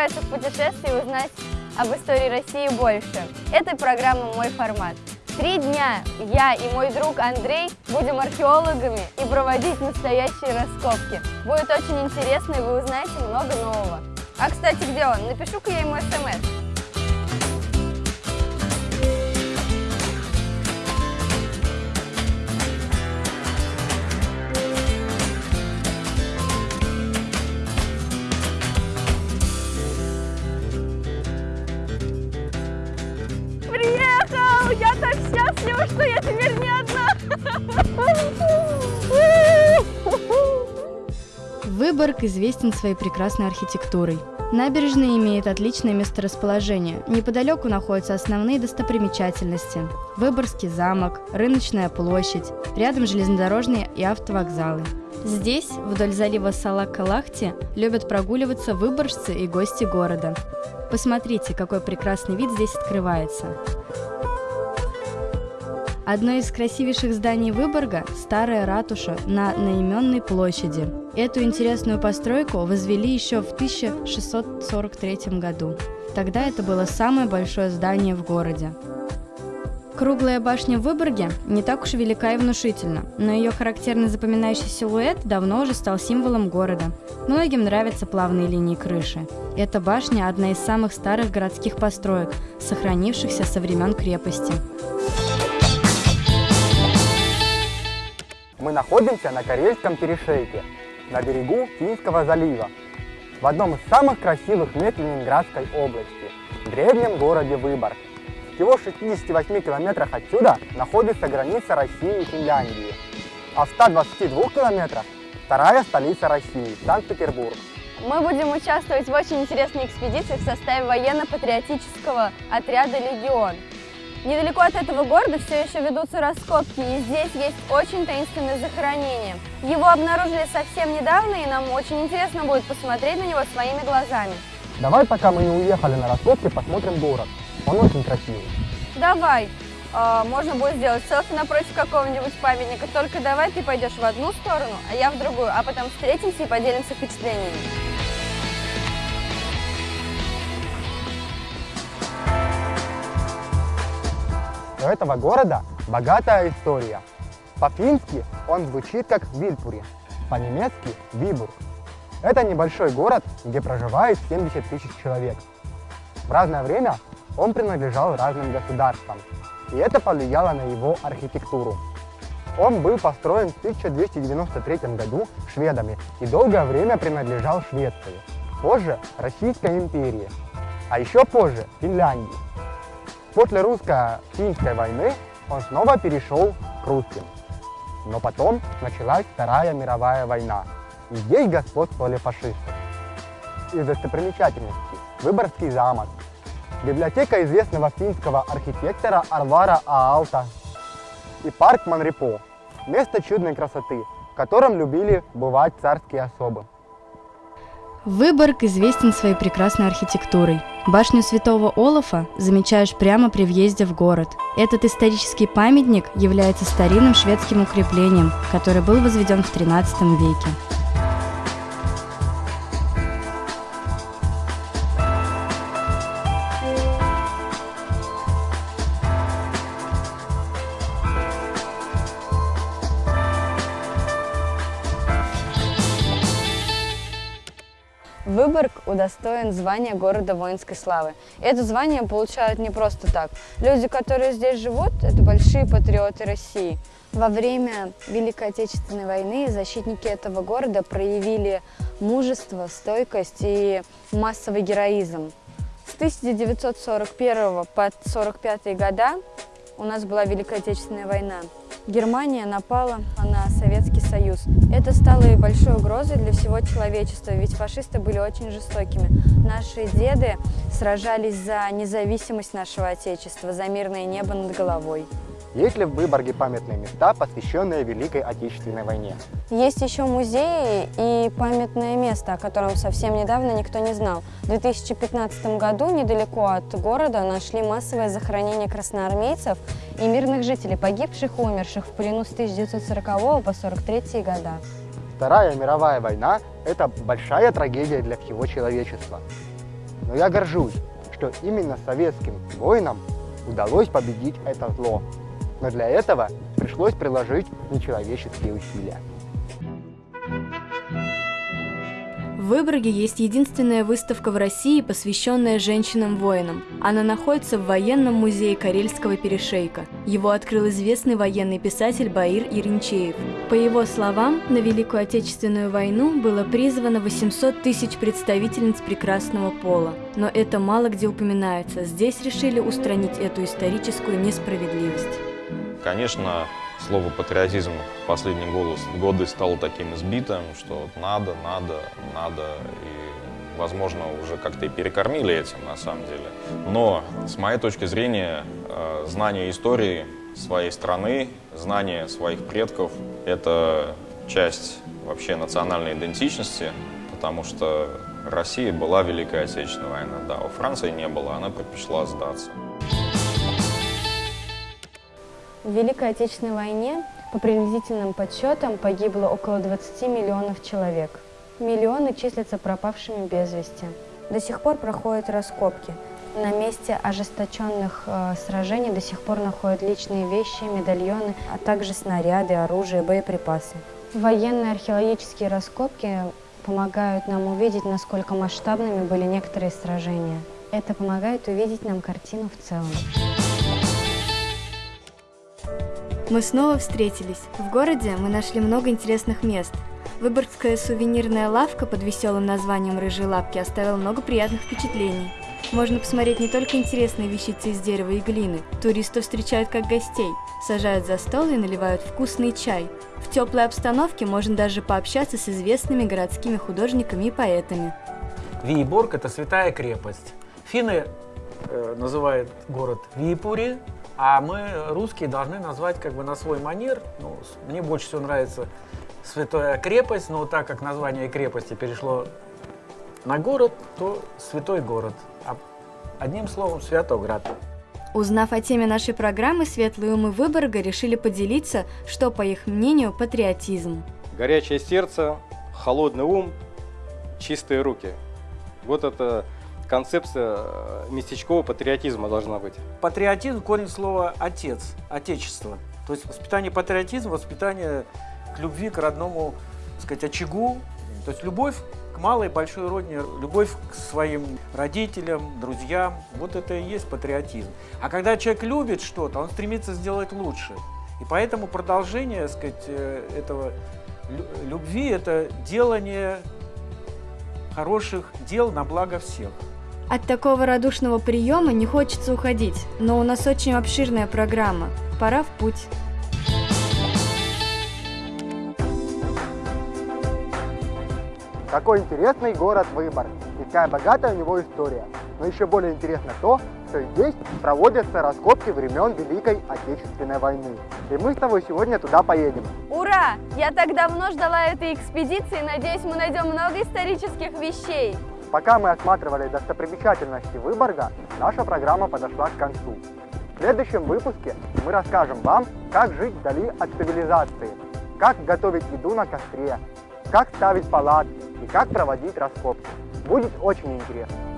Отправиться в путешествие узнать об истории России больше? Это программа «Мой формат». Три дня я и мой друг Андрей будем археологами и проводить настоящие раскопки. Будет очень интересно, и вы узнаете много нового. А, кстати, где он? Напишу-ка я ему смс. Выборг известен своей прекрасной архитектурой. Набережная имеет отличное месторасположение. Неподалеку находятся основные достопримечательности. Выборгский замок, Рыночная площадь, рядом железнодорожные и автовокзалы. Здесь, вдоль залива Салак-Калахти, любят прогуливаться выборжцы и гости города. Посмотрите, какой прекрасный вид здесь открывается. Одно из красивейших зданий Выборга – старая ратуша на Наименной площади. Эту интересную постройку возвели еще в 1643 году. Тогда это было самое большое здание в городе. Круглая башня в Выборге не так уж велика и внушительна, но ее характерный запоминающий силуэт давно уже стал символом города. Многим нравятся плавные линии крыши. Эта башня – одна из самых старых городских построек, сохранившихся со времен крепости. Мы находимся на Карельском перешейке, на берегу Финского залива, в одном из самых красивых мест Ленинградской области, в древнем городе Выборг. Всего в 68 километрах отсюда находится граница России и Финляндии, а в 122 километрах вторая столица России, Санкт-Петербург. Мы будем участвовать в очень интересной экспедиции в составе военно-патриотического отряда «Легион». Недалеко от этого города все еще ведутся раскопки, и здесь есть очень таинственное захоронение. Его обнаружили совсем недавно, и нам очень интересно будет посмотреть на него своими глазами. Давай, пока мы не уехали на раскопки, посмотрим город. Он очень красивый. Давай. А, можно будет сделать селфи напротив какого-нибудь памятника, только давай ты пойдешь в одну сторону, а я в другую, а потом встретимся и поделимся впечатлениями. Этого города богатая история. По-фински он звучит как Вильпури, по-немецки Вибург. Это небольшой город, где проживает 70 тысяч человек. В разное время он принадлежал разным государствам, и это повлияло на его архитектуру. Он был построен в 1293 году шведами и долгое время принадлежал Швеции, позже Российской империи, а еще позже Финляндии. После русско-финской войны он снова перешел к русским. Но потом началась Вторая мировая война, и здесь господствовали фашисты. Из достопримечательностей Выборгский замок, библиотека известного финского архитектора Арвара Аалта и парк Манрипо, место чудной красоты, в котором любили бывать царские особы. Выборг известен своей прекрасной архитектурой. Башню Святого Олафа замечаешь прямо при въезде в город. Этот исторический памятник является старинным шведским укреплением, который был возведен в XIII веке. Удостоен звания города воинской славы. Это звание получают не просто так. Люди, которые здесь живут, это большие патриоты России. Во время Великой Отечественной войны защитники этого города проявили мужество, стойкость и массовый героизм. С 1941 по 1945 года у нас была Великая Отечественная война. Германия напала на Советский Союз. Это стало и большой угрозой для всего человечества, ведь фашисты были очень жестокими. Наши деды сражались за независимость нашего Отечества, за мирное небо над головой. Есть ли в Выборге памятные места, посвященные Великой Отечественной войне? Есть еще музеи и памятное место, о котором совсем недавно никто не знал. В 2015 году недалеко от города нашли массовое захоронение красноармейцев и мирных жителей, погибших и умерших в плену с 1940 по 1943 года. Вторая мировая война – это большая трагедия для всего человечества. Но я горжусь, что именно советским воинам удалось победить это зло. Но для этого пришлось приложить нечеловеческие усилия. В Выборге есть единственная выставка в России, посвященная женщинам-воинам. Она находится в военном музее Карельского перешейка. Его открыл известный военный писатель Баир Иринчеев. По его словам, на Великую Отечественную войну было призвано 800 тысяч представительниц прекрасного пола. Но это мало где упоминается. Здесь решили устранить эту историческую несправедливость. Конечно, слово патриотизм в последние годы стало таким избитым, что надо, надо, надо, и, возможно, уже как-то и перекормили этим на самом деле. Но, с моей точки зрения, э, знание истории своей страны, знание своих предков – это часть вообще национальной идентичности, потому что Россия была Великая Отечественная война, да, у Франции не было, она предпочла сдаться. В Великой Отечественной войне по приблизительным подсчетам погибло около 20 миллионов человек. Миллионы числятся пропавшими без вести. До сих пор проходят раскопки. На месте ожесточенных э, сражений до сих пор находят личные вещи, медальоны, а также снаряды, оружие, боеприпасы. Военные археологические раскопки помогают нам увидеть, насколько масштабными были некоторые сражения. Это помогает увидеть нам картину в целом. Мы снова встретились. В городе мы нашли много интересных мест. Выборгская сувенирная лавка под веселым названием «Рыжие лапки» оставила много приятных впечатлений. Можно посмотреть не только интересные вещицы из дерева и глины. Туристов встречают как гостей, сажают за стол и наливают вкусный чай. В теплой обстановке можно даже пообщаться с известными городскими художниками и поэтами. Виеборг – это святая крепость. Финны э, называют город Виепури, а мы, русские, должны назвать как бы на свой манер. Ну, мне больше всего нравится Святая крепость, но так как название крепости перешло на город, то Святой город. А одним словом, Святоград. Узнав о теме нашей программы, светлые умы Выборга решили поделиться, что, по их мнению, патриотизм. Горячее сердце, холодный ум, чистые руки. Вот это концепция э, местечкового патриотизма должна быть. Патриотизм – корень слова «отец», «отечество». То есть воспитание патриотизма, воспитание к любви, к родному, так сказать, очагу. То есть любовь к малой и большой родине, любовь к своим родителям, друзьям. Вот это и есть патриотизм. А когда человек любит что-то, он стремится сделать лучше. И поэтому продолжение, так сказать, э, этого любви – это делание хороших дел на благо всех. От такого радушного приема не хочется уходить, но у нас очень обширная программа. Пора в путь. Какой интересный город Выборг, и какая богатая у него история. Но еще более интересно то, что здесь проводятся раскопки времен Великой Отечественной войны. И мы с тобой сегодня туда поедем. Ура! Я так давно ждала этой экспедиции, надеюсь, мы найдем много исторических вещей. Пока мы осматривали достопримечательности Выборга, наша программа подошла к концу. В следующем выпуске мы расскажем вам, как жить вдали от цивилизации, как готовить еду на костре, как ставить палатки и как проводить раскопки. Будет очень интересно.